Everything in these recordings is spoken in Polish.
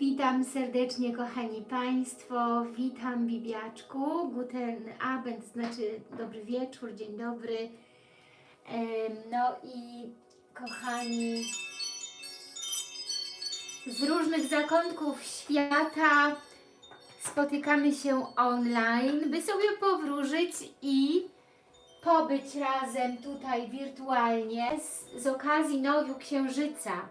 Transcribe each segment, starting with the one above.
Witam serdecznie kochani Państwo, witam Bibiaczku, guten Abend, znaczy dobry wieczór, dzień dobry. No i kochani, z różnych zakątków świata spotykamy się online, by sobie powróżyć i pobyć razem tutaj wirtualnie z, z okazji nowiu księżyca.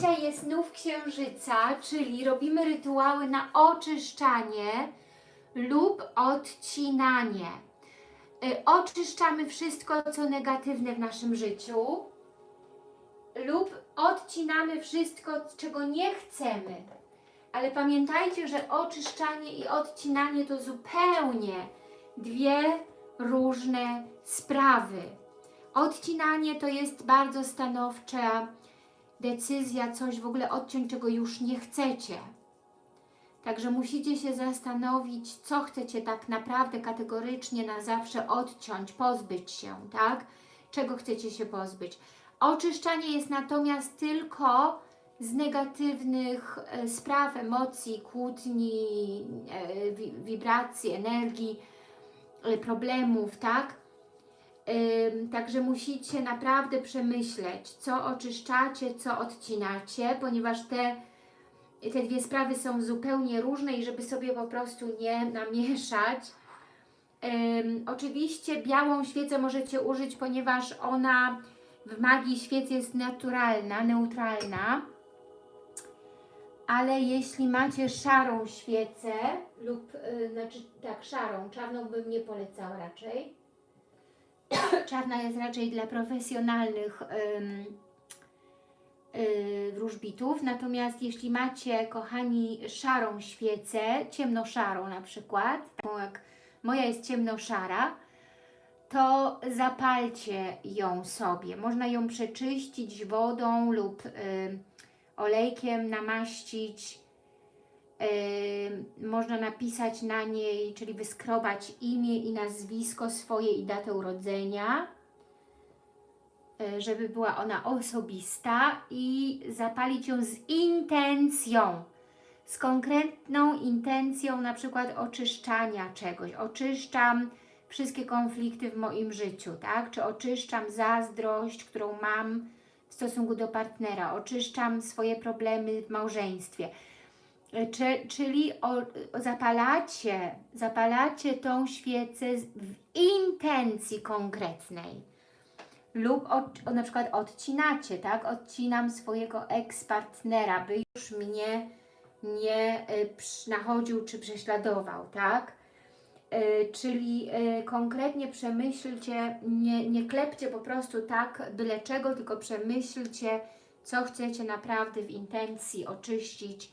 Dzisiaj jest nów księżyca, czyli robimy rytuały na oczyszczanie lub odcinanie. Y, Oczyszczamy wszystko, co negatywne w naszym życiu lub odcinamy wszystko, czego nie chcemy. Ale pamiętajcie, że oczyszczanie i odcinanie to zupełnie dwie różne sprawy. Odcinanie to jest bardzo stanowcza decyzja, coś w ogóle odciąć, czego już nie chcecie. Także musicie się zastanowić, co chcecie tak naprawdę kategorycznie na zawsze odciąć, pozbyć się, tak? Czego chcecie się pozbyć. Oczyszczanie jest natomiast tylko z negatywnych e, spraw, emocji, kłótni, e, wi- wibracji, energii, e, problemów, tak? Także musicie naprawdę przemyśleć, co oczyszczacie, co odcinacie, ponieważ te, te dwie sprawy są zupełnie różne i żeby sobie po prostu nie namieszać. Oczywiście białą świecę możecie użyć, ponieważ ona w magii świec jest naturalna, neutralna. Ale jeśli macie szarą świecę lub, y, znaczy tak, szarą, czarną bym nie polecała raczej, czarna jest raczej dla profesjonalnych yy, wróżbitów, natomiast jeśli macie, kochani, szarą świecę, ciemnoszarą na przykład, taką jak moja jest ciemnoszara, to zapalcie ją sobie. Można ją przeczyścić wodą lub y, olejkiem namaścić. Można napisać na niej, czyli wyskrobać imię i nazwisko swoje i datę urodzenia, y, żeby była ona osobista i zapalić ją z intencją, z konkretną intencją na przykład oczyszczania czegoś. Oczyszczam wszystkie konflikty w moim życiu, tak? Czy oczyszczam zazdrość, którą mam w stosunku do partnera, oczyszczam swoje problemy w małżeństwie. Czy, czyli zapalacie, zapalacie tą świecę w intencji konkretnej. Lub od, na przykład odcinacie, tak? Odcinam swojego ex-partnera, by już mnie nie przy- nachodził czy prześladował, tak? Y, czyli konkretnie przemyślcie, nie, nie klepcie po prostu tak byle czego, tylko przemyślcie, co chcecie naprawdę w intencji oczyścić,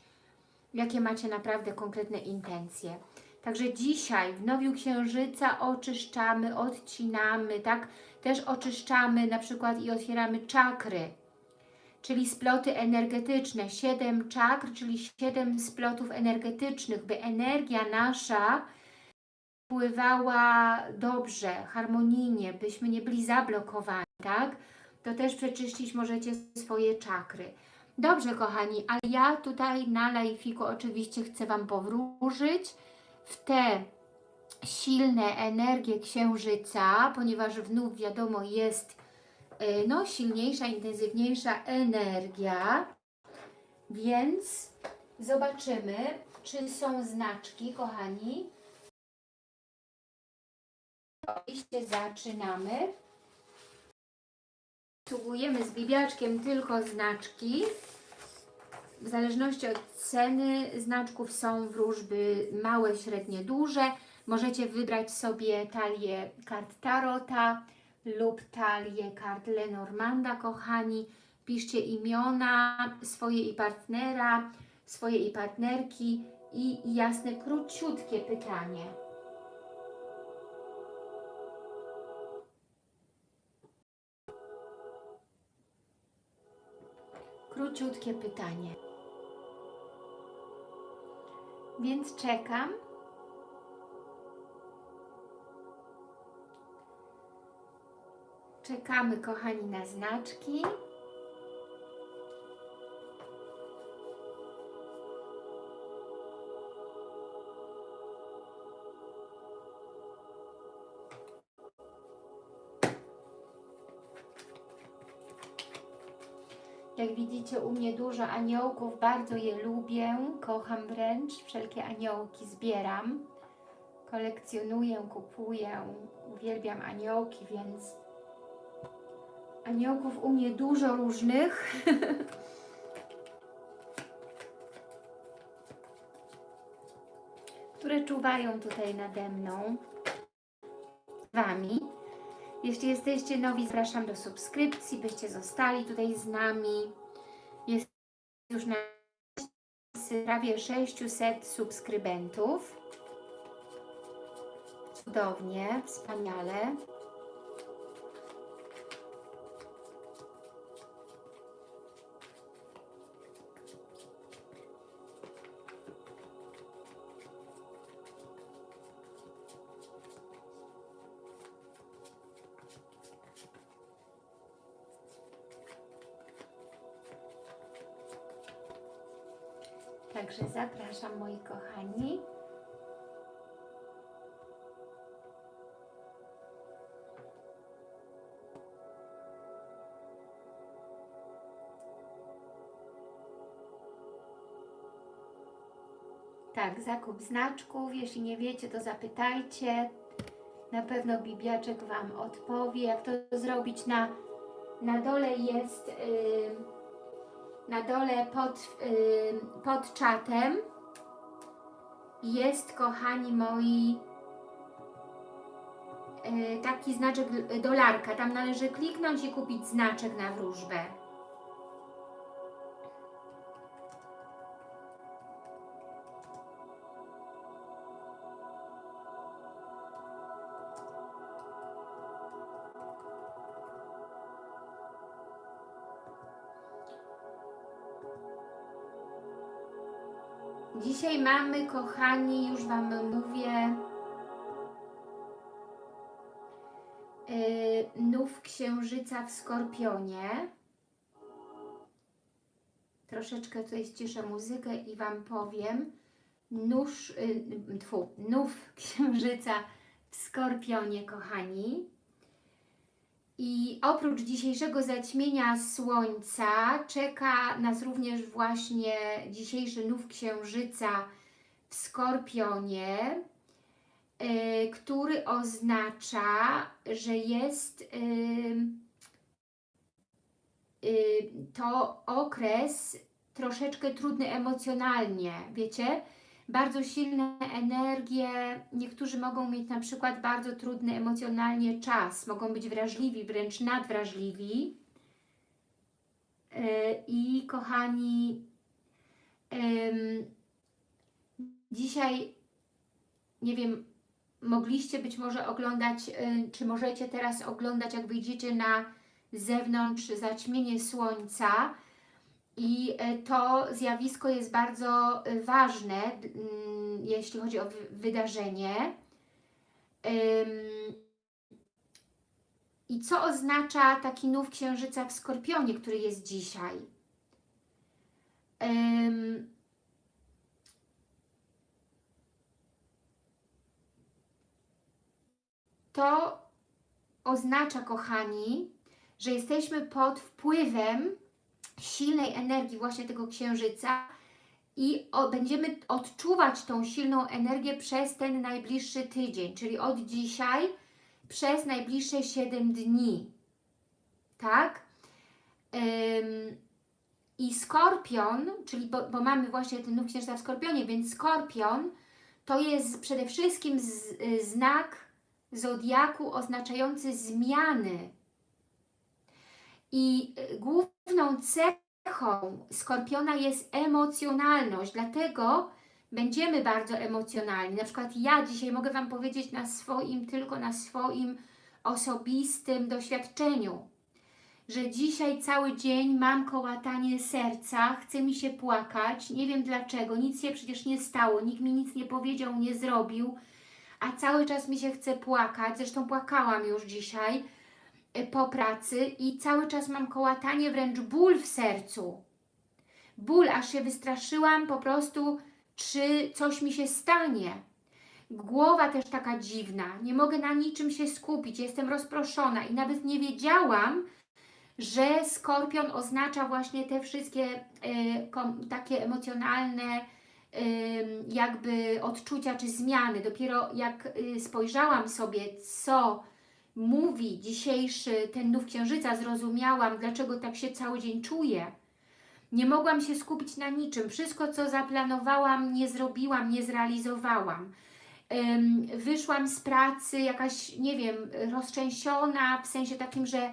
jakie macie naprawdę konkretne intencje. Także dzisiaj w Nowiu Księżyca oczyszczamy, odcinamy, tak? Też oczyszczamy na przykład i otwieramy czakry, czyli sploty energetyczne. Siedem czakr, czyli siedem splotów energetycznych, by energia nasza pływała dobrze, harmonijnie, byśmy nie byli zablokowani, tak? To też przeczyścić możecie swoje czakry. Dobrze, kochani, ale ja tutaj na lajfiku oczywiście chcę Wam powróżyć w te silne energie Księżyca, ponieważ wnów wiadomo jest y, no, silniejsza, intensywniejsza energia, więc zobaczymy, czy są znaczki, kochani. Oczywiście zaczynamy. Obsługujemy z bibiaczkiem tylko znaczki. W zależności od ceny znaczków są wróżby małe, średnie, duże. Możecie wybrać sobie talię kart Tarota lub talię kart Lenormanda, kochani. Piszcie imiona swoje i partnera, swoje i partnerki i jasne, króciutkie pytanie. Króciutkie pytanie. Więc czekam. Czekamy, kochani, na znaczki. Widzicie u mnie dużo aniołków, bardzo je lubię, kocham wręcz, wszelkie aniołki zbieram, kolekcjonuję, kupuję, uwielbiam aniołki, więc aniołków u mnie dużo różnych. które czuwają tutaj nade mną, Wami. Jeśli jesteście nowi, zapraszam do subskrypcji, byście zostali tutaj z nami. Już na prawie 600 subskrybentów. Cudownie, wspaniale. Także zapraszam moi kochani. Tak, zakup znaczków. Jeśli nie wiecie, to zapytajcie. Na pewno Bibiaczek Wam odpowie, jak to zrobić. Na, na dole jest... Yy, na dole pod, yy, pod czatem jest, kochani moi, yy, taki znaczek dolarka. Tam należy kliknąć i kupić znaczek na wróżbę. Dzisiaj mamy, kochani, już Wam mówię, yy, nów księżyca w Skorpionie. Troszeczkę tutaj ściszę muzykę i Wam powiem. Nóż, yy, tfu, nów księżyca w Skorpionie, kochani. I oprócz dzisiejszego zaćmienia Słońca czeka nas również właśnie dzisiejszy nów Księżyca w Skorpionie, yy, który oznacza, że jest yy, yy, to okres troszeczkę trudny emocjonalnie, wiecie? Bardzo silne energie. Niektórzy mogą mieć na przykład bardzo trudny emocjonalnie czas, mogą być wrażliwi, wręcz nadwrażliwi. E, I kochani, dzisiaj, nie wiem, mogliście być może oglądać, e, czy możecie teraz oglądać, jak wyjdziecie na zewnątrz zaćmienie słońca, i e, to zjawisko jest bardzo e, ważne, mm, jeśli chodzi o wydarzenie. I co oznacza taki nów księżyca w Skorpionie, który jest dzisiaj? To oznacza, kochani, że jesteśmy pod wpływem silnej energii właśnie tego księżyca i o, będziemy odczuwać tą silną energię przez ten najbliższy tydzień, czyli od dzisiaj przez najbliższe 7 dni. Tak? Ym, I Skorpion, czyli bo, bo, mamy właśnie ten nów księżyca w Skorpionie, więc Skorpion to jest przede wszystkim z, znak zodiaku oznaczający zmiany, i y, główną cechą Skorpiona jest emocjonalność, dlatego będziemy bardzo emocjonalni. Na przykład ja dzisiaj mogę Wam powiedzieć na swoim, tylko na swoim osobistym doświadczeniu, że dzisiaj cały dzień mam kołatanie serca, chce mi się płakać, nie wiem dlaczego, nic się przecież nie stało, nikt mi nic nie powiedział, nie zrobił, a cały czas mi się chce płakać, zresztą płakałam już dzisiaj, po pracy i cały czas mam kołatanie, wręcz ból w sercu. Ból, aż się wystraszyłam po prostu, czy coś mi się stanie. Głowa też taka dziwna, nie mogę na niczym się skupić, jestem rozproszona i nawet nie wiedziałam, że Skorpion oznacza właśnie te wszystkie y, takie emocjonalne y, jakby odczucia czy zmiany. Dopiero jak y, spojrzałam sobie, co mówi dzisiejszy ten nów księżyca, zrozumiałam, dlaczego tak się cały dzień czuję. Nie mogłam się skupić na niczym. Wszystko, co zaplanowałam, nie zrobiłam, nie zrealizowałam. Wyszłam z pracy jakaś, nie wiem, roztrzęsiona, w sensie takim, że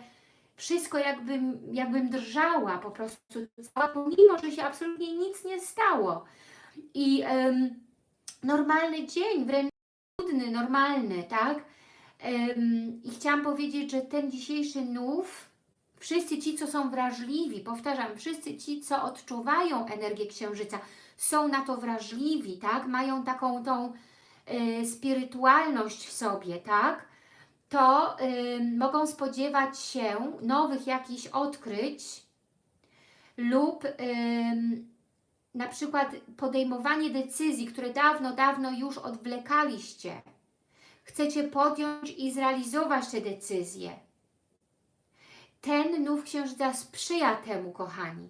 wszystko jakbym, jakbym drżała po prostu, pomimo, że się absolutnie nic nie stało. I ym, normalny dzień, wręcz trudny, normalny, tak? I chciałam powiedzieć, że ten dzisiejszy nów, wszyscy ci, co są wrażliwi, powtarzam, wszyscy ci, co odczuwają energię Księżyca, są na to wrażliwi, tak? Mają taką tą y, spirytualność w sobie, tak? To y, mogą spodziewać się nowych jakichś odkryć lub y, na przykład podejmowanie decyzji, które dawno, dawno już odwlekaliście. Chcecie podjąć i zrealizować te decyzje. Ten nów księżyca sprzyja temu, kochani.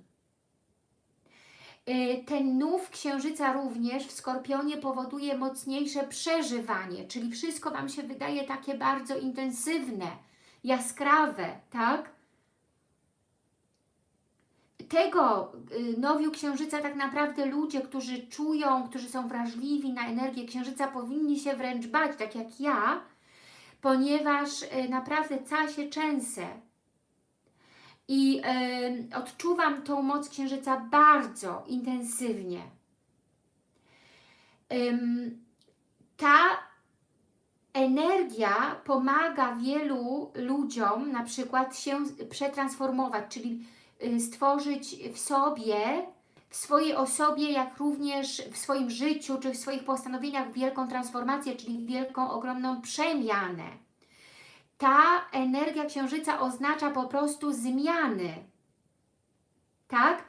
Y, Ten nów księżyca również w Skorpionie powoduje mocniejsze przeżywanie, czyli wszystko Wam się wydaje takie bardzo intensywne, jaskrawe, tak? Tego y, nowiu księżyca tak naprawdę ludzie, którzy czują, którzy są wrażliwi na energię księżyca powinni się wręcz bać, tak jak ja, ponieważ y, naprawdę cała się trzęsę, i y, odczuwam tą moc Księżyca bardzo intensywnie. Ym, ta energia pomaga wielu ludziom na przykład się przetransformować, czyli stworzyć w sobie, w swojej osobie, jak również w swoim życiu, czy w swoich postanowieniach wielką transformację, czyli wielką, ogromną przemianę ta energia księżyca oznacza po prostu zmiany. Tak?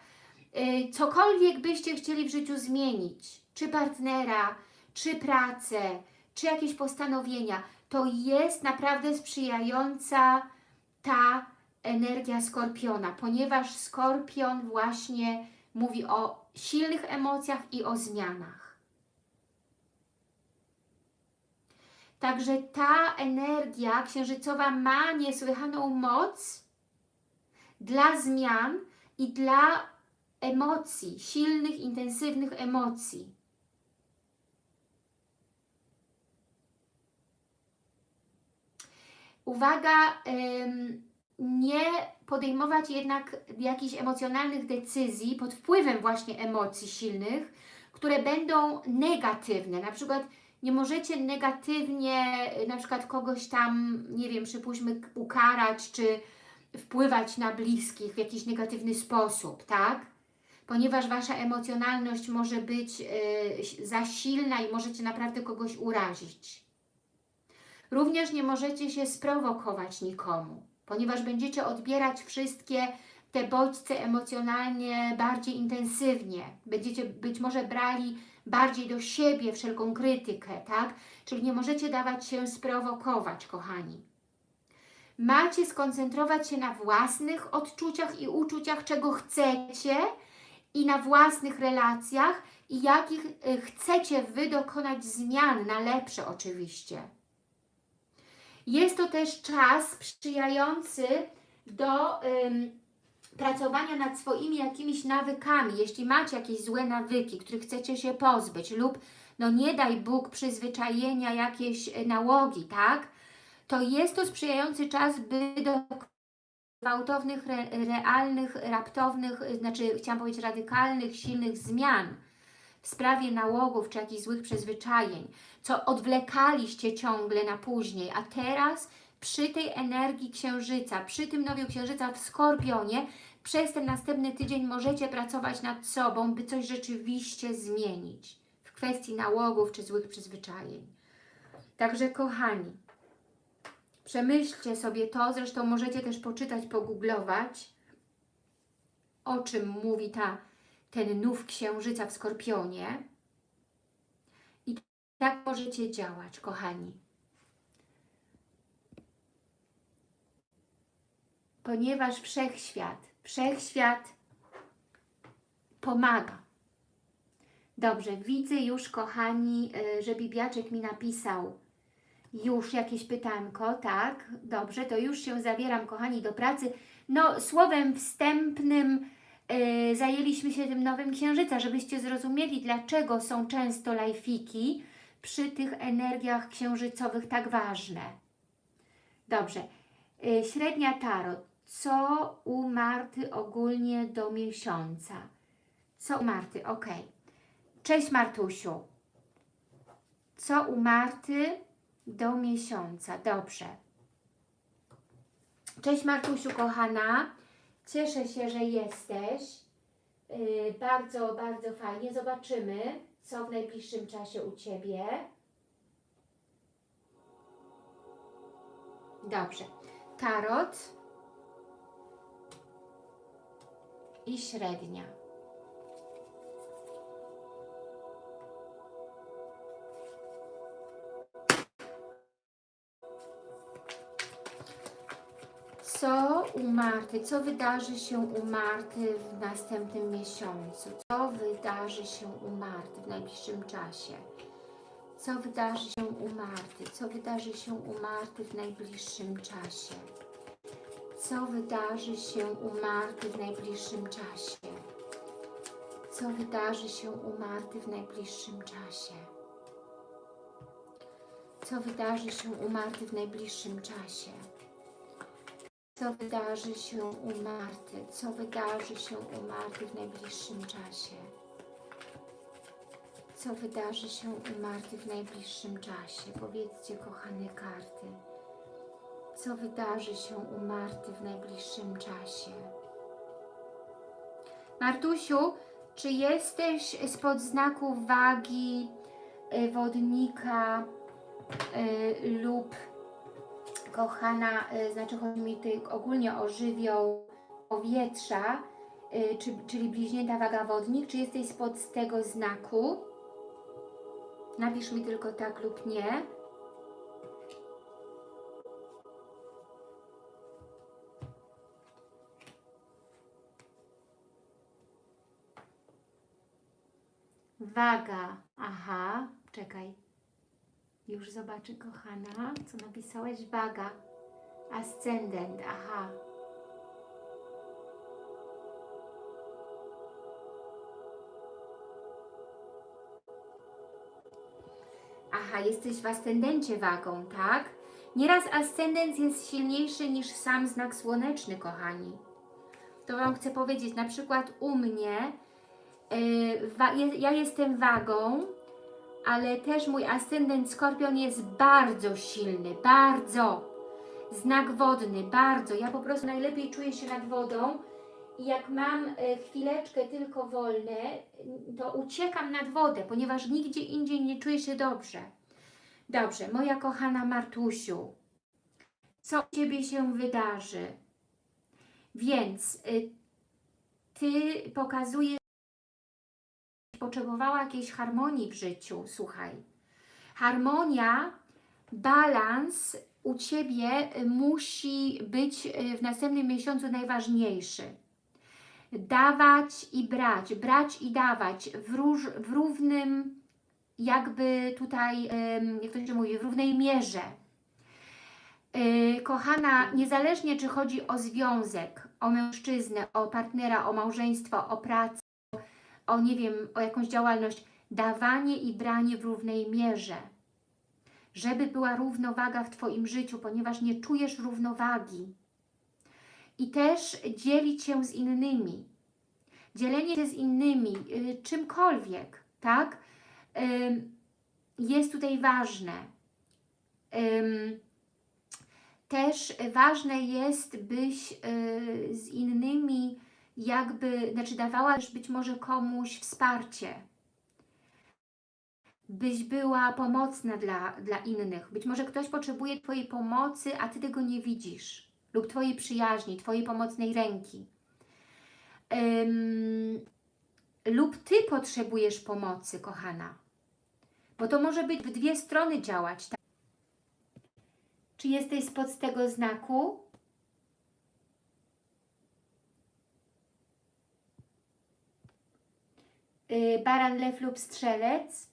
Y, cokolwiek byście chcieli w życiu zmienić, czy partnera, czy pracę, czy jakieś postanowienia, to jest naprawdę sprzyjająca ta energia Skorpiona, ponieważ Skorpion właśnie mówi o silnych emocjach i o zmianach. Także ta energia księżycowa ma niesłychaną moc dla zmian i dla emocji, silnych, intensywnych emocji. Uwaga, nie podejmować jednak jakichś emocjonalnych decyzji pod wpływem właśnie emocji silnych, które będą negatywne. Na przykład nie możecie negatywnie na przykład kogoś tam, nie wiem, przypuśćmy ukarać, czy wpływać na bliskich w jakiś negatywny sposób, tak? Ponieważ Wasza emocjonalność może być y, za silna i możecie naprawdę kogoś urazić. Również nie możecie się sprowokować nikomu, ponieważ będziecie odbierać wszystkie te bodźce emocjonalnie bardziej intensywnie. Będziecie być może brali bardziej do siebie wszelką krytykę, tak? Czyli nie możecie dawać się sprowokować, kochani. Macie skoncentrować się na własnych odczuciach i uczuciach, czego chcecie i na własnych relacjach i jakich y, chcecie Wy dokonać zmian, na lepsze oczywiście. Jest to też czas sprzyjający do ym, pracowania nad swoimi jakimiś nawykami, jeśli macie jakieś złe nawyki, których chcecie się pozbyć lub no nie daj Bóg przyzwyczajenia, jakieś e, nałogi, tak? To jest to sprzyjający czas, by do gwałtownych, re, realnych, raptownych, e, znaczy chciałam powiedzieć radykalnych, silnych zmian w sprawie nałogów czy jakichś złych przyzwyczajeń, co odwlekaliście ciągle na później, a teraz przy tej energii Księżyca, przy tym nowiu Księżyca w Skorpionie, przez ten następny tydzień możecie pracować nad sobą, by coś rzeczywiście zmienić w kwestii nałogów czy złych przyzwyczajeń. Także kochani, przemyślcie sobie to, zresztą możecie też poczytać, pogooglować, o czym mówi ta, ten nów Księżyca w Skorpionie i tak możecie działać, kochani. ponieważ wszechświat, wszechświat pomaga. Dobrze, widzę już, kochani, y, że Bibiaczek mi napisał już jakieś pytanko, tak? Dobrze, to już się zabieram, kochani, do pracy. No, słowem wstępnym y, zajęliśmy się tym nowym księżyca, żebyście zrozumieli, dlaczego są często lajfiki przy tych energiach księżycowych tak ważne. Dobrze, y, średnia tarot. Co u Marty ogólnie do miesiąca? Co u Marty? Ok. Cześć Martusiu. Co u Marty do miesiąca? Dobrze. Cześć Martusiu, kochana. Cieszę się, że jesteś. Yy, bardzo, bardzo fajnie. Zobaczymy, co w najbliższym czasie u Ciebie. Dobrze. Tarot i średnia. U Marty? Co wydarzy się u Marty w następnym miesiącu? Co wydarzy się u Marty w najbliższym czasie? Co wydarzy się u Marty? Co wydarzy się u Marty w najbliższym czasie? Co wydarzy się u Marty w najbliższym czasie? Co wydarzy się u Marty w najbliższym czasie? Co wydarzy się u Marty w najbliższym czasie? Co wydarzy się u Marty? Co wydarzy się u Marty w najbliższym czasie? Co wydarzy się u Marty w najbliższym czasie? Powiedzcie, kochane karty. Co wydarzy się u Marty w najbliższym czasie? Martusiu, czy jesteś spod znaku wagi, y, wodnika y, lub kochana, y, znaczy chodzi mi tutaj ogólnie o żywioł powietrza, y, czy, czyli bliźnięta waga wodnik, czy jesteś spod tego znaku? Napisz mi tylko tak lub nie. Waga. Aha, czekaj. Już zobaczę, kochana, co napisałaś. Waga. Ascendent. Aha. Aha, jesteś w ascendencie wagą, tak? Nieraz ascendent jest silniejszy niż sam znak słoneczny, kochani. To Wam chcę powiedzieć, na przykład u mnie, yy, ja jestem wagą, ale też mój ascendent Skorpion jest bardzo silny, bardzo. Znak wodny, bardzo. Ja po prostu najlepiej czuję się nad wodą i jak mam e, chwileczkę tylko wolne, to uciekam nad wodę, ponieważ nigdzie indziej nie czuję się dobrze. Dobrze, moja kochana Martusiu, co u Ciebie się wydarzy? Więc y, Ty pokazujesz, potrzebowała jakiejś harmonii w życiu, słuchaj. Harmonia, balans u Ciebie musi być w następnym miesiącu najważniejszy. Dawać i brać, brać i dawać w, róż, w równym, jakby tutaj, jak to się mówi, w równej mierze. Kochana, niezależnie czy chodzi o związek, o mężczyznę, o partnera, o małżeństwo, o pracę, o nie wiem, o jakąś działalność, dawanie i branie w równej mierze. Żeby była równowaga w Twoim życiu, ponieważ nie czujesz równowagi. I też dzielić się z innymi. Dzielenie się z innymi, y, czymkolwiek, tak? Jest tutaj ważne. Też ważne jest, byś y, z innymi jakby, znaczy dawałaś być może komuś wsparcie, byś była pomocna dla, dla innych. Być może ktoś potrzebuje Twojej pomocy, a Ty tego nie widzisz. Lub Twojej przyjaźni, Twojej pomocnej ręki. Lub Ty potrzebujesz pomocy, kochana. Bo to może być w dwie strony działać. Tak? Czy jesteś spod tego znaku? Baran, lew lub strzelec.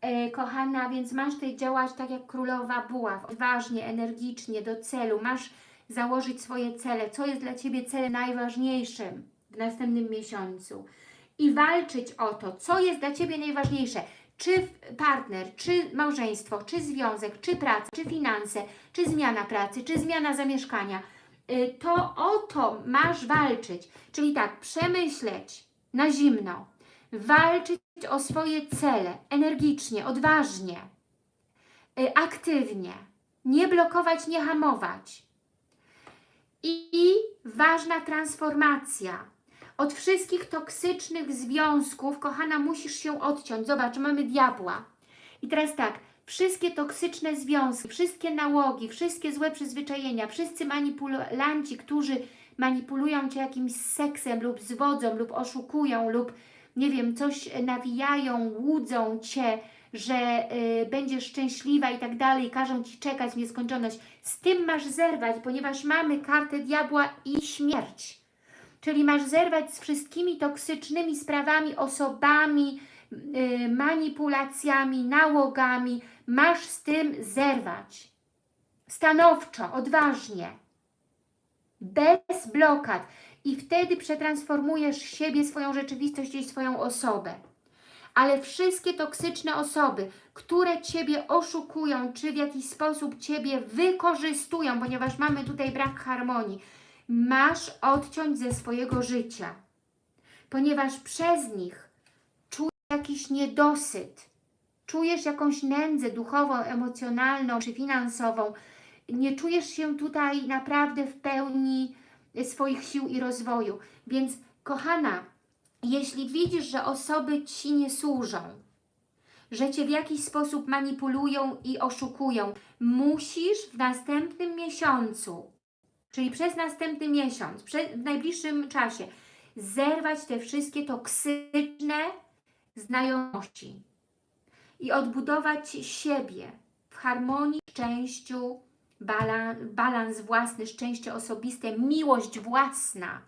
E, kochana, więc masz tutaj działać tak jak królowa buław, odważnie, energicznie, do celu. Masz założyć swoje cele, co jest dla Ciebie celem najważniejszym w następnym miesiącu i walczyć o to, co jest dla Ciebie najważniejsze. Czy partner, czy małżeństwo, czy związek, czy praca, czy finanse, czy zmiana pracy, czy zmiana zamieszkania. Y, To o to masz walczyć. Czyli tak, przemyśleć na zimno, walczyć o swoje cele energicznie, odważnie, y, aktywnie, nie blokować, nie hamować. I ważna transformacja. Od wszystkich toksycznych związków, kochana, musisz się odciąć. Zobacz, mamy diabła. I teraz tak, wszystkie toksyczne związki, wszystkie nałogi, wszystkie złe przyzwyczajenia, wszyscy manipulanci, którzy manipulują Cię jakimś seksem lub zwodzą, lub oszukują, lub nie wiem, coś nawijają, łudzą Cię, że y, będziesz szczęśliwa i tak dalej, każą Ci czekać w nieskończoność. Z tym masz zerwać, ponieważ mamy kartę diabła i śmierć. Czyli masz zerwać z wszystkimi toksycznymi sprawami, osobami, y, manipulacjami, nałogami. Masz z tym zerwać. Stanowczo, odważnie. Bez blokad. I wtedy przetransformujesz siebie, swoją rzeczywistość i swoją osobę. Ale wszystkie toksyczne osoby, które Ciebie oszukują, czy w jakiś sposób Ciebie wykorzystują, ponieważ mamy tutaj brak harmonii, masz odciąć ze swojego życia, ponieważ przez nich czujesz jakiś niedosyt, czujesz jakąś nędzę duchową, emocjonalną czy finansową, nie czujesz się tutaj naprawdę w pełni swoich sił i rozwoju. Więc kochana, jeśli widzisz, że osoby Ci nie służą, że Cię w jakiś sposób manipulują i oszukują, musisz w następnym miesiącu Czyli przez następny miesiąc, w najbliższym czasie zerwać te wszystkie toksyczne znajomości i odbudować siebie w harmonii, szczęściu, balans, balans własny, szczęście osobiste, miłość własna.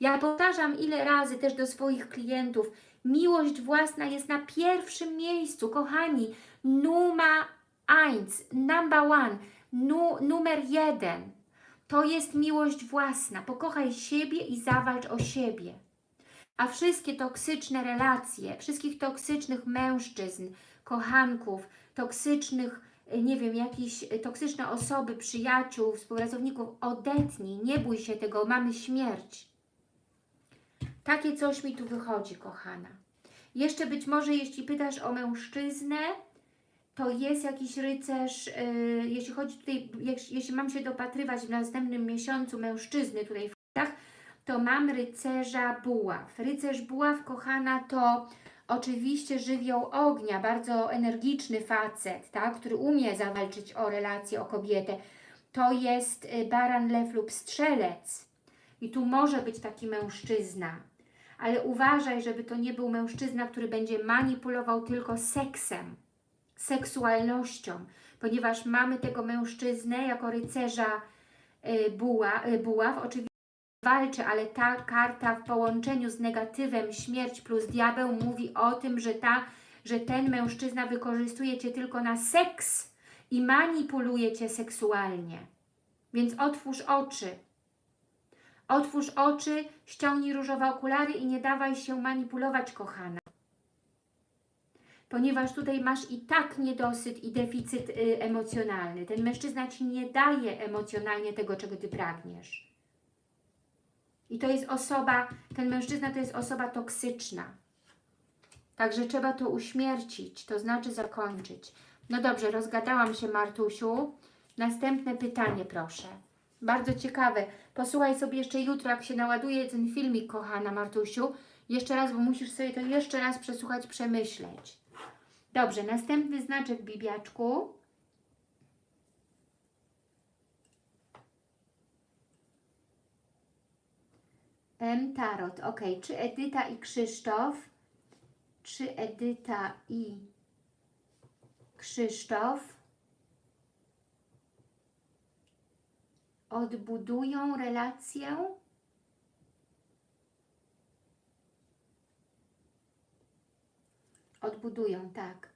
Ja powtarzam ile razy też do swoich klientów, miłość własna jest na pierwszym miejscu, kochani, numa eins, number one, nu, numer jeden. To jest miłość własna. Pokochaj siebie i zawalcz o siebie. A wszystkie toksyczne relacje, wszystkich toksycznych mężczyzn, kochanków, toksycznych, nie wiem, jakieś toksyczne osoby, przyjaciół, współpracowników, odetnij, nie bój się tego, mamy śmierć. Takie coś mi tu wychodzi, kochana. Jeszcze być może, jeśli pytasz o mężczyznę, to jest jakiś rycerz, yy, jeśli chodzi tutaj, jeśli, jeśli mam się dopatrywać w następnym miesiącu mężczyzny tutaj w kartach, to mam rycerza buław. Rycerz buław, kochana, to oczywiście żywioł ognia, bardzo energiczny facet, tak, który umie zawalczyć o relację, o kobietę. To jest y, baran, lew lub strzelec. I tu może być taki mężczyzna. Ale uważaj, żeby to nie był mężczyzna, który będzie manipulował tylko seksem seksualnością, ponieważ mamy tego mężczyznę jako rycerza y, buła, y, buław, oczywiście walczy, ale ta karta w połączeniu z negatywem śmierć plus diabeł mówi o tym, że, ta, że ten mężczyzna wykorzystuje Cię tylko na seks i manipuluje Cię seksualnie. Więc otwórz oczy. Otwórz oczy, ściągnij różowe okulary i nie dawaj się manipulować, kochana ponieważ tutaj masz i tak niedosyt i deficyt y, emocjonalny. Ten mężczyzna Ci nie daje emocjonalnie tego, czego Ty pragniesz. I to jest osoba, ten mężczyzna to jest osoba toksyczna. Także trzeba to uśmiercić, to znaczy zakończyć. No dobrze, rozgadałam się Martusiu. Następne pytanie proszę. Bardzo ciekawe. Posłuchaj sobie jeszcze jutro, jak się naładuje ten filmik, kochana Martusiu. Jeszcze raz, bo musisz sobie to jeszcze raz przesłuchać, przemyśleć. Dobrze, następny znaczek bibiaczku. M Tarot. Ok, czy Edyta i Krzysztof? Czy Edyta i Krzysztof odbudują relację? Odbudują, tak.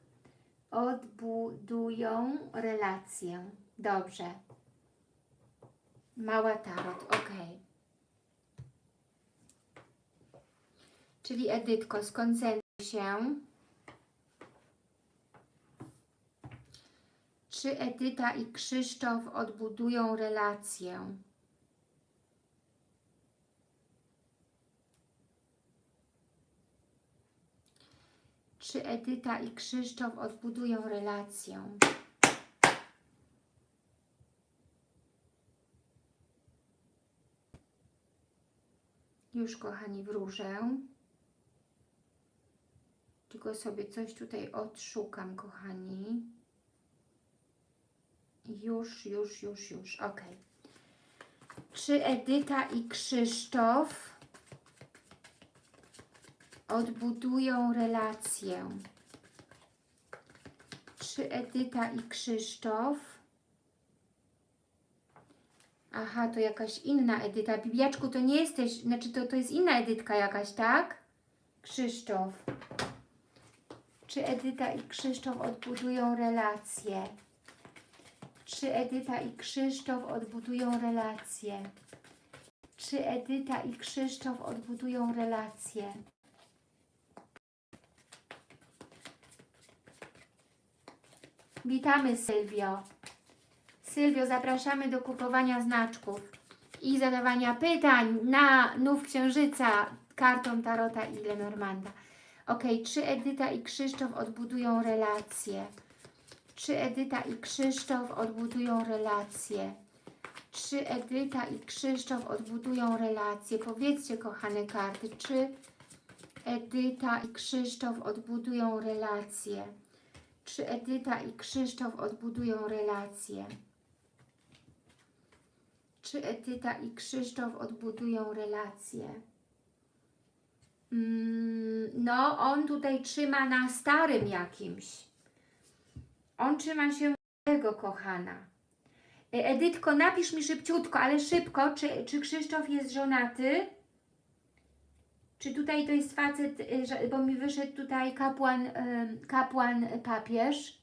Odbudują relację. Dobrze. Mała tarot, ok. Czyli Edytko, skoncentruj się. Czy Edyta i Krzysztof odbudują relację? Czy Edyta i Krzysztof odbudują relację? Już, kochani, wróżę. Tylko sobie coś tutaj odszukam, kochani. Już, już, już, już. Ok. Czy Edyta i Krzysztof odbudują relację? Czy Edyta i Krzysztof Aha, to jakaś inna Edyta. Bibiaczku, to nie jesteś, znaczy to, to jest inna Edytka jakaś, tak? Krzysztof. Czy Edyta i Krzysztof odbudują relacje? Czy Edyta i Krzysztof odbudują relacje? Czy Edyta i Krzysztof odbudują relacje? Witamy Sylwio. Sylwio, zapraszamy do kupowania znaczków i zadawania pytań na Nów Księżyca kartą Tarota i Lenormanda. Ok, czy Edyta i Krzysztof odbudują relacje? Czy Edyta i Krzysztof odbudują relacje? Czy Edyta i Krzysztof odbudują relacje? Powiedzcie, kochane karty, czy Edyta i Krzysztof odbudują relacje? Czy Edyta i Krzysztof odbudują relacje? Czy Edyta i Krzysztof odbudują relacje? Mm, no, on tutaj trzyma na starym jakimś. On trzyma się tego, kochana. E, Edytko, napisz mi szybciutko, ale szybko, czy, czy Krzysztof jest żonaty? Czy tutaj to jest facet, że- bo mi wyszedł tutaj kapłan, kapłan papież?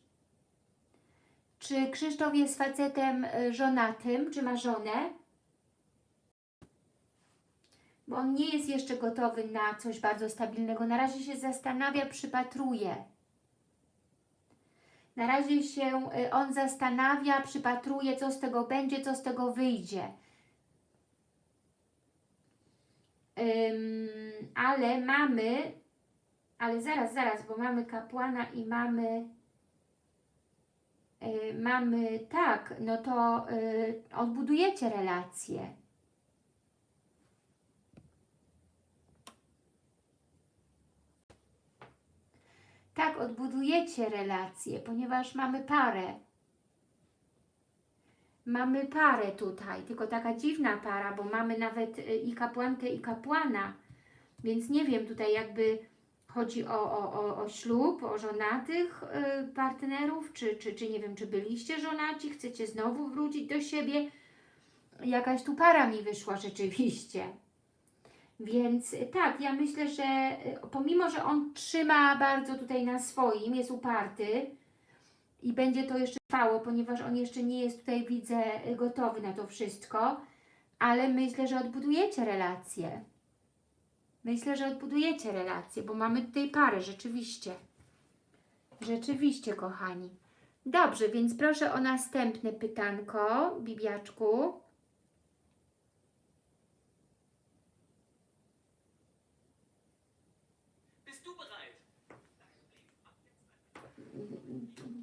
Czy Krzysztof jest facetem y, żonatym, czy ma żonę? Bo on nie jest jeszcze gotowy na coś bardzo stabilnego. Na razie się zastanawia, przypatruje. Na razie się y, on zastanawia, przypatruje, co z tego będzie, co z tego wyjdzie. Ym, ale mamy, ale zaraz, zaraz, bo mamy kapłana i mamy, y, mamy, tak, no to y, odbudujecie relacje. Tak, odbudujecie relacje, ponieważ mamy parę. Mamy parę tutaj, tylko taka dziwna para, bo mamy nawet y, i kapłankę, i kapłana. Więc nie wiem tutaj jakby chodzi o, o, o, o ślub, o żonatych y, partnerów, czy, czy, czy nie wiem, czy byliście żonaci, chcecie znowu wrócić do siebie. Jakaś tu para mi wyszła rzeczywiście. Więc y, tak, ja myślę, że y, pomimo, że on trzyma bardzo tutaj na swoim, jest uparty i będzie to jeszcze trwało, ponieważ on jeszcze nie jest tutaj, widzę, y, gotowy na to wszystko, ale myślę, że odbudujecie relacje. Myślę, że odbudujecie relacje, bo mamy tutaj parę, rzeczywiście. Rzeczywiście, kochani. Dobrze, więc proszę o następne pytanko, Bibiaczku.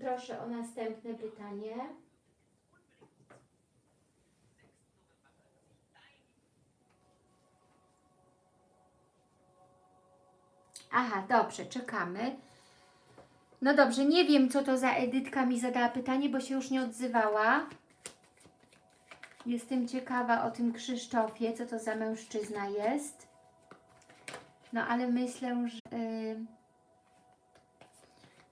Proszę o następne pytanie. Aha, dobrze, czekamy. No dobrze, nie wiem, co to za Edytka mi zadała pytanie, bo się już nie odzywała. Jestem ciekawa o tym Krzysztofie, co to za mężczyzna jest. No ale myślę, że... y,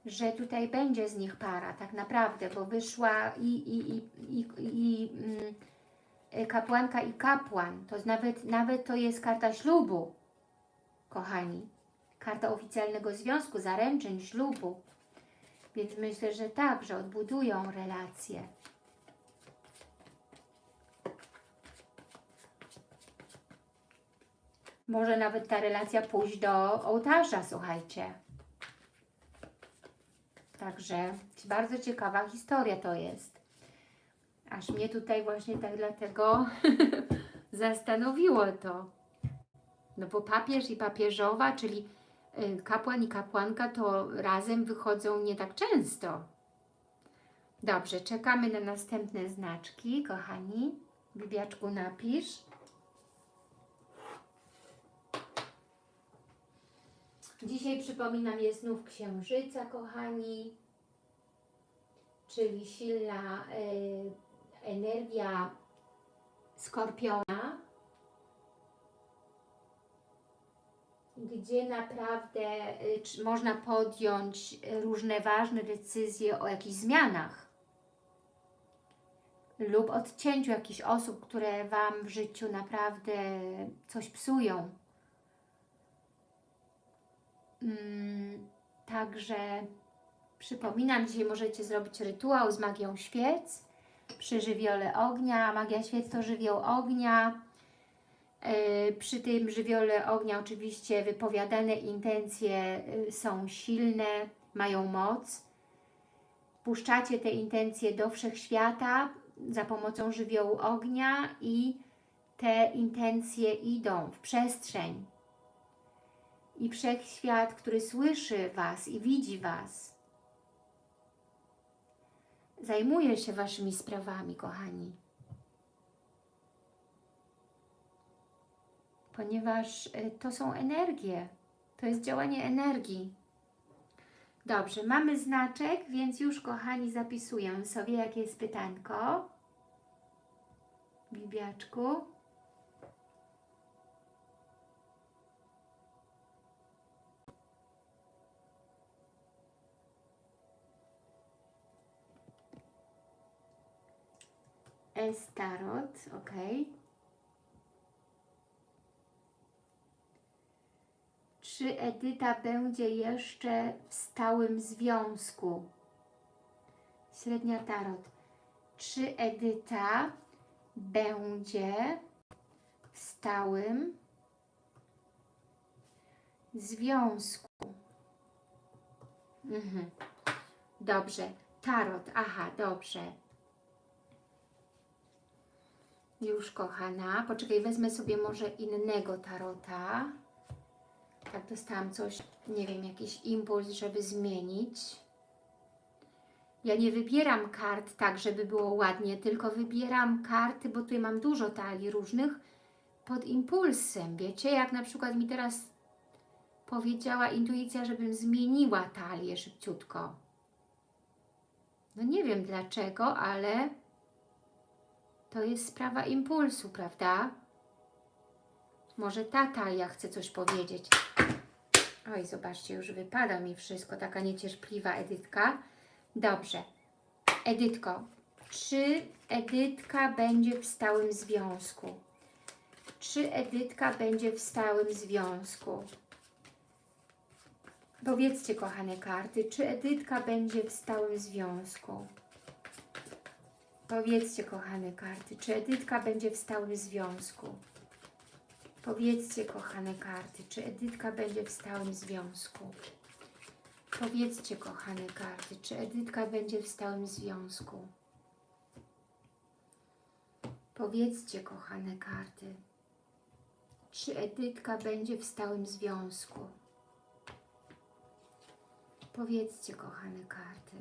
że tutaj będzie z nich para, tak naprawdę, bo wyszła i, i, i, i, i mm, kapłanka i kapłan, to nawet, nawet to jest karta ślubu, kochani. karta oficjalnego związku, zaręczyn, ślubu. Więc myślę, że tak, że odbudują relacje. Może nawet ta relacja pójść do ołtarza, słuchajcie. Także bardzo ciekawa historia to jest. Aż mnie tutaj właśnie tak dlatego zastanowiło to. No bo papież i papieżowa, czyli y, kapłan i kapłanka to razem wychodzą nie tak często. Dobrze, czekamy na następne znaczki, kochani. Bibiaczku napisz. Dzisiaj przypominam, jest znów księżyca, kochani, czyli silna y, energia skorpiona, gdzie naprawdę y, można podjąć różne ważne decyzje o jakichś zmianach lub odcięciu jakichś osób, które Wam w życiu naprawdę coś psują. Mm, Także przypominam, dzisiaj możecie zrobić rytuał z magią świec przy żywiole ognia. Magia świec to żywioł ognia. Yy, Przy tym żywiole ognia oczywiście wypowiadane intencje yy, są silne, mają moc. Puszczacie te intencje do wszechświata za pomocą żywiołu ognia i te intencje idą w przestrzeń i wszechświat, który słyszy Was i widzi Was, zajmuje się Waszymi sprawami, kochani. Ponieważ y, to są energie, to jest działanie energii. Dobrze, mamy znaczek, więc już, kochani, zapisuję sobie, jakie jest pytanko. Bibiaczku. Estarot, ok. Czy Edyta będzie jeszcze w stałym związku? Średnia tarot. Czy Edyta będzie w stałym związku? Mhm. Dobrze. Tarot. Aha, dobrze. Już, kochana. Poczekaj, wezmę sobie może innego tarota. Tak, dostałam coś, nie wiem, jakiś impuls, żeby zmienić. Ja nie wybieram kart tak, żeby było ładnie, tylko wybieram karty, bo tutaj mam dużo talii różnych, pod impulsem. Wiecie, jak na przykład mi teraz powiedziała intuicja, żebym zmieniła talię szybciutko. No nie wiem dlaczego, ale to jest sprawa impulsu, prawda? Może ta talia chce coś powiedzieć. Oj, zobaczcie, już wypada mi wszystko. Taka niecierpliwa Edytka. Dobrze. Edytko, czy Edytka będzie w stałym związku? Czy Edytka będzie w stałym związku? Powiedzcie, kochane karty, czy Edytka będzie w stałym związku? Powiedzcie, kochane karty, czy Edytka będzie w stałym związku? Powiedzcie, kochane karty, czy Edytka będzie w stałym związku? Powiedzcie, kochane karty, czy Edytka będzie w stałym związku? Powiedzcie, kochane karty, czy Edytka będzie w stałym związku? Powiedzcie, kochane karty,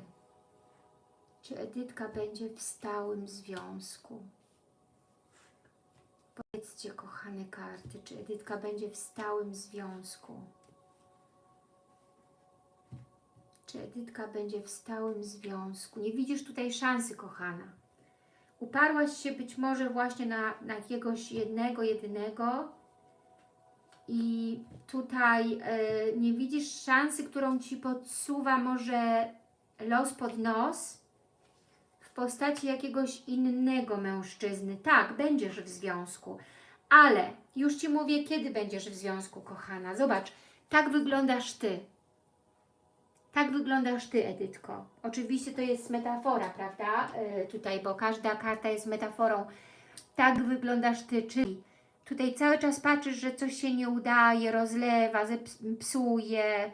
czy Edytka będzie w stałym związku? Powiedzcie, kochane karty, czy Edytka będzie w stałym związku? Czy Edytka będzie w stałym związku? Nie widzisz tutaj szansy, kochana. Uparłaś się być może właśnie na, na jakiegoś jednego, jedynego i tutaj y, nie widzisz szansy, którą Ci podsuwa może los pod nos postaci jakiegoś innego mężczyzny. Tak, będziesz w związku, ale już Ci mówię, kiedy będziesz w związku, kochana. Zobacz, Tak wyglądasz Ty. Tak wyglądasz Ty, Edytko. Oczywiście to jest metafora, prawda? Yy, tutaj, bo każda karta jest metaforą. Tak wyglądasz Ty, czyli tutaj cały czas patrzysz, że coś się nie udaje, rozlewa, psuje,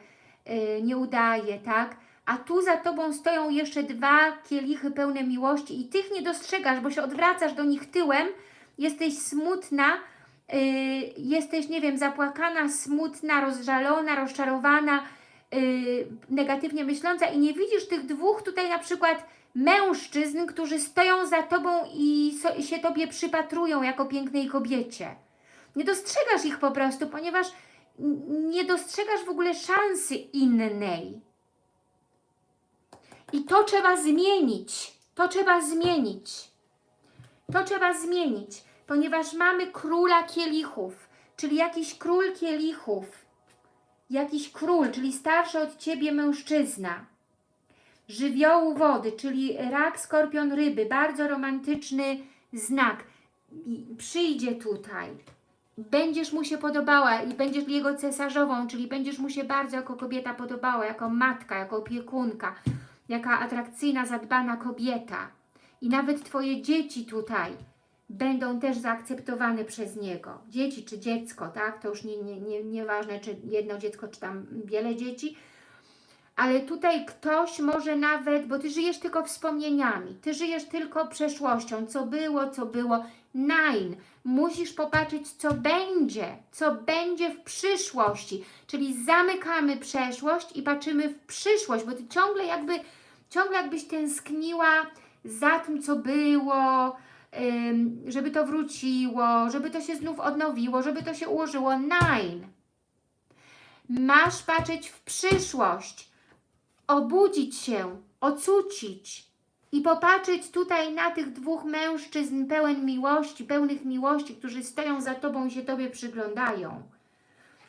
yy, nie udaje, tak? A tu za Tobą stoją jeszcze dwa kielichy pełne miłości i tych nie dostrzegasz, bo się odwracasz do nich tyłem, jesteś smutna, yy, jesteś, nie wiem, zapłakana, smutna, rozżalona, rozczarowana, yy, negatywnie myśląca i nie widzisz tych dwóch tutaj na przykład mężczyzn, którzy stoją za Tobą i so, się Tobie przypatrują jako pięknej kobiecie. Nie dostrzegasz ich po prostu, ponieważ nie dostrzegasz w ogóle szansy innej. I to trzeba zmienić. To trzeba zmienić. To trzeba zmienić, ponieważ mamy króla kielichów, czyli jakiś król kielichów, jakiś król, czyli starszy od Ciebie mężczyzna, żywiołu wody, czyli rak, skorpion, ryby, bardzo romantyczny znak. Przyjdzie tutaj, będziesz mu się podobała i będziesz jego cesarzową, czyli będziesz mu się bardzo jako kobieta podobała, jako matka, jako opiekunka, jaka atrakcyjna, zadbana kobieta. I nawet Twoje dzieci tutaj będą też zaakceptowane przez niego. Dzieci czy dziecko, tak? To już nie, nie, nie, nieważne, czy jedno dziecko, czy tam wiele dzieci. Ale tutaj ktoś może nawet, bo Ty żyjesz tylko wspomnieniami, Ty żyjesz tylko przeszłością, co było, co było. Nein, musisz popatrzeć, co będzie, co będzie w przyszłości. Czyli zamykamy przeszłość i patrzymy w przyszłość, bo Ty ciągle jakby, ciągle jakbyś tęskniła za tym, co było, żeby to wróciło, żeby to się znów odnowiło, żeby to się ułożyło. Nein. Masz patrzeć w przyszłość, obudzić się, ocucić i popatrzeć tutaj na tych dwóch mężczyzn pełen miłości, pełnych miłości, którzy stoją za Tobą i się Tobie przyglądają.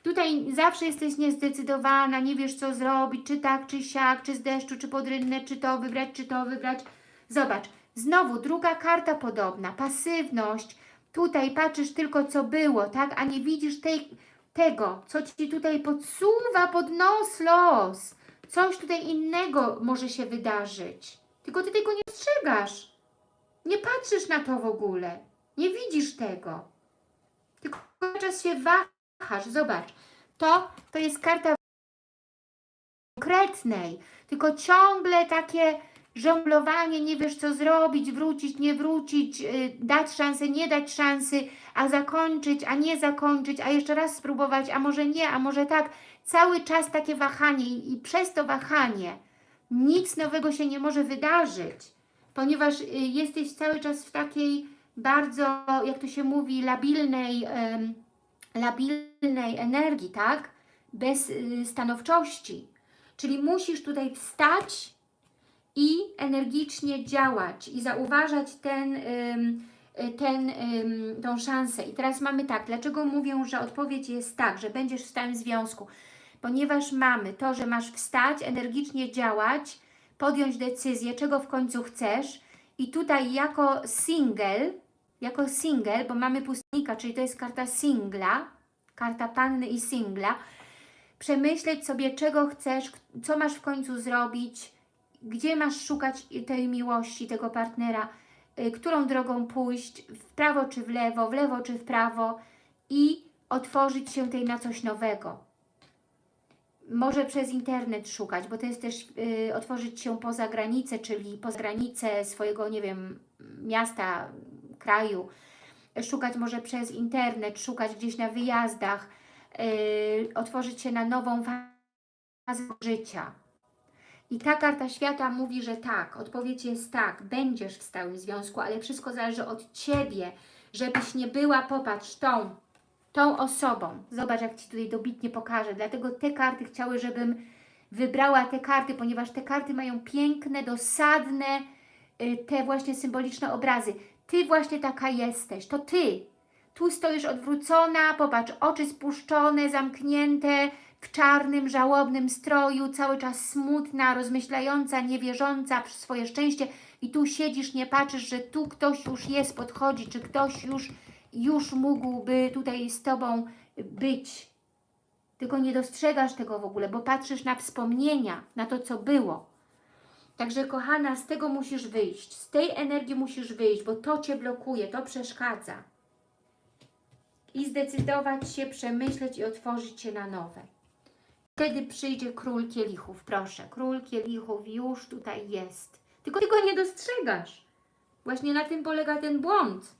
Tutaj zawsze jesteś niezdecydowana, nie wiesz co zrobić, czy tak, czy siak, czy z deszczu, czy pod rynnę, czy to wybrać, czy to wybrać. Zobacz, znowu druga karta podobna, pasywność. Tutaj patrzysz tylko co było, tak, a nie widzisz tej, tego, co Ci tutaj podsuwa pod nos los. Coś tutaj innego może się wydarzyć. Tylko Ty tego nie dostrzegasz. Nie patrzysz na to w ogóle. Nie widzisz tego. Tylko cały czas się wahasz. Zobacz. To, to jest karta konkretnej. Tylko ciągle takie żonglowanie, nie wiesz co zrobić, wrócić, nie wrócić, yy, dać szansę, nie dać szansy, a zakończyć, a nie zakończyć, a jeszcze raz spróbować, a może nie, a może tak. Cały czas takie wahanie i, przez to wahanie nic nowego się nie może wydarzyć, ponieważ y, jesteś cały czas w takiej bardzo, jak to się mówi, labilnej, labilnej energii, tak? Bez y, stanowczości. Czyli musisz tutaj wstać i energicznie działać i zauważać ten, ten, tą szansę. I teraz mamy tak, dlaczego mówię, że odpowiedź jest tak, że będziesz w stałym związku? Ponieważ mamy to, że masz wstać, energicznie działać, podjąć decyzję, czego w końcu chcesz i tutaj jako single, jako single, bo mamy pustnika, czyli to jest karta singla, karta panny i singla, przemyśleć sobie, czego chcesz, co masz w końcu zrobić, gdzie masz szukać tej miłości, tego partnera, y, którą drogą pójść, w prawo czy w lewo, w lewo czy w prawo i otworzyć się tej na coś nowego. Może przez internet szukać, bo to jest też y, otworzyć się poza granicę, czyli poza granicę swojego, nie wiem, miasta, kraju. Szukać może przez internet, szukać gdzieś na wyjazdach, y, otworzyć się na nową fazę życia. I ta karta świata mówi, że tak, odpowiedź jest tak, będziesz w stałym związku, ale wszystko zależy od Ciebie, żebyś nie była, popatrz, tą, tą osobą. Zobacz, jak Ci tutaj dobitnie pokażę. Dlatego te karty chciały, żebym wybrała te karty, ponieważ te karty mają piękne, dosadne, y, te właśnie symboliczne obrazy. Ty właśnie taka jesteś, to Ty. Tu stoisz odwrócona, popatrz, oczy spuszczone, zamknięte, w czarnym, żałobnym stroju, cały czas smutna, rozmyślająca, niewierząca w swoje szczęście i tu siedzisz, nie patrzysz, że tu ktoś już jest, podchodzi, czy ktoś już, już mógłby tutaj z Tobą być. tylko nie dostrzegasz tego w ogóle, bo patrzysz na wspomnienia, na to, co było. Także kochana, z tego musisz wyjść, z tej energii musisz wyjść, bo to Cię blokuje, to przeszkadza. I zdecydować się, przemyśleć i otworzyć się na nowe. Wtedy przyjdzie król kielichów, proszę. Król kielichów już tutaj jest. Tylko Ty go nie dostrzegasz. Właśnie na tym polega ten błąd.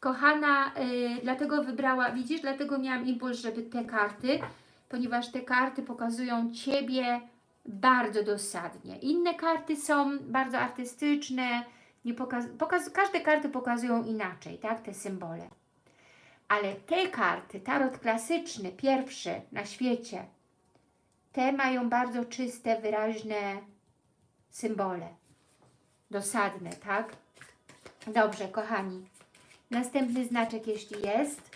Kochana, yy, dlatego wybrała, widzisz, dlatego miałam impuls, żeby te karty, ponieważ te karty pokazują Ciebie bardzo dosadnie. Inne karty są bardzo artystyczne, nie pokaz, pokaz, każde karty pokazują inaczej, tak, te symbole. Ale te karty, tarot klasyczny, pierwszy na świecie, te mają bardzo czyste, wyraźne symbole. Dosadne, tak? Dobrze, kochani. Następny znaczek, jeśli jest.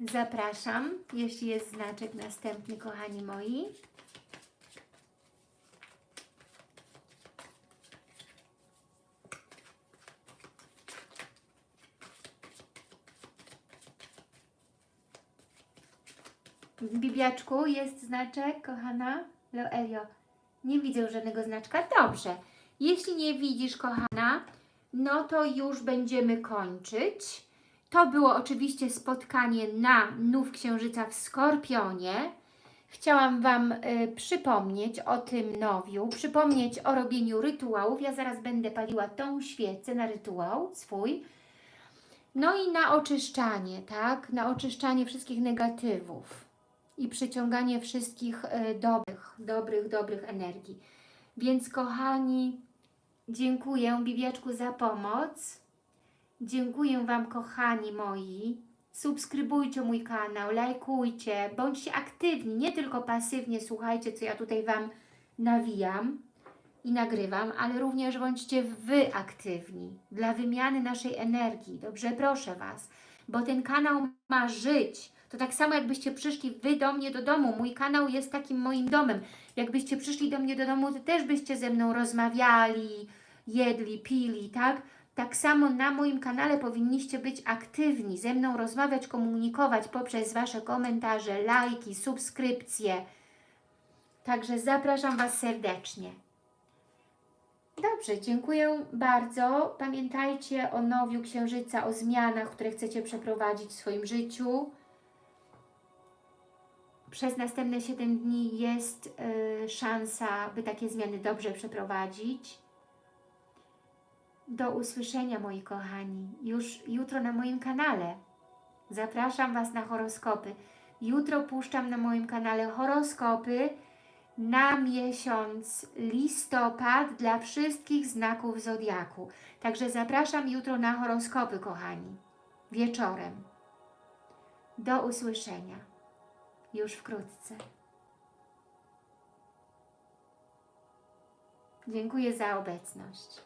Zapraszam, jeśli jest znaczek następny, kochani moi. Bibiaczku, jest znaczek, kochana? Loelio, nie widzę żadnego znaczka. Dobrze. Jeśli nie widzisz, kochana, no to już będziemy kończyć. To było oczywiście spotkanie na Nów Księżyca w Skorpionie. Chciałam Wam y, przypomnieć o tym nowiu, przypomnieć o robieniu rytuałów. Ja zaraz będę paliła tą świecę na rytuał swój. No i na oczyszczanie, tak? Na oczyszczanie wszystkich negatywów i przyciąganie wszystkich y, dobrych, dobrych, dobrych energii. Więc kochani, dziękuję Bibiaczku za pomoc. Dziękuję Wam, kochani moi. Subskrybujcie mój kanał, lajkujcie, bądźcie aktywni, nie tylko pasywnie słuchajcie, co ja tutaj Wam nawijam i nagrywam, ale również bądźcie Wy aktywni dla wymiany naszej energii. Dobrze, proszę Was, bo ten kanał ma żyć. To tak samo jakbyście przyszli Wy do mnie do domu. Mój kanał jest takim moim domem. Jakbyście przyszli do mnie do domu, to też byście ze mną rozmawiali, jedli, pili, tak? Tak samo na moim kanale powinniście być aktywni, ze mną rozmawiać, komunikować poprzez Wasze komentarze, lajki, subskrypcje. Także zapraszam Was serdecznie. Dobrze, dziękuję bardzo. Pamiętajcie o nowiu Księżyca, o zmianach, które chcecie przeprowadzić w swoim życiu. Przez następne 7 dni jest y, szansa, by takie zmiany dobrze przeprowadzić. Do usłyszenia, moi kochani, już jutro na moim kanale. Zapraszam Was na horoskopy. Jutro puszczam na moim kanale horoskopy na miesiąc listopad dla wszystkich znaków Zodiaku. Także zapraszam jutro na horoskopy, kochani, wieczorem. Do usłyszenia już wkrótce. Dziękuję za obecność.